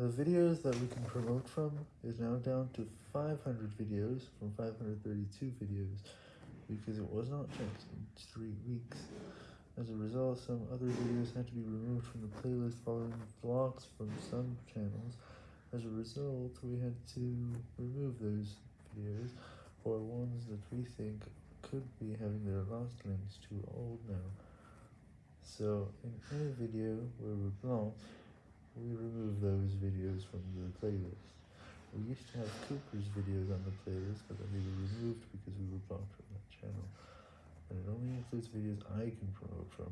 The videos that we can promote from is now down to 500 videos from 532 videos, because it was not checked in 3 weeks. As a result, some other videos had to be removed from the playlist following blocks from some channels. As a result, we had to remove those videos, or ones that we think could be having their last links too old now. So, in any video where we're blocked, we remove those videos from the playlist. We used to have Cooper's videos on the playlist, but then they were removed because we were blocked from that channel. And it only includes videos I can promote from.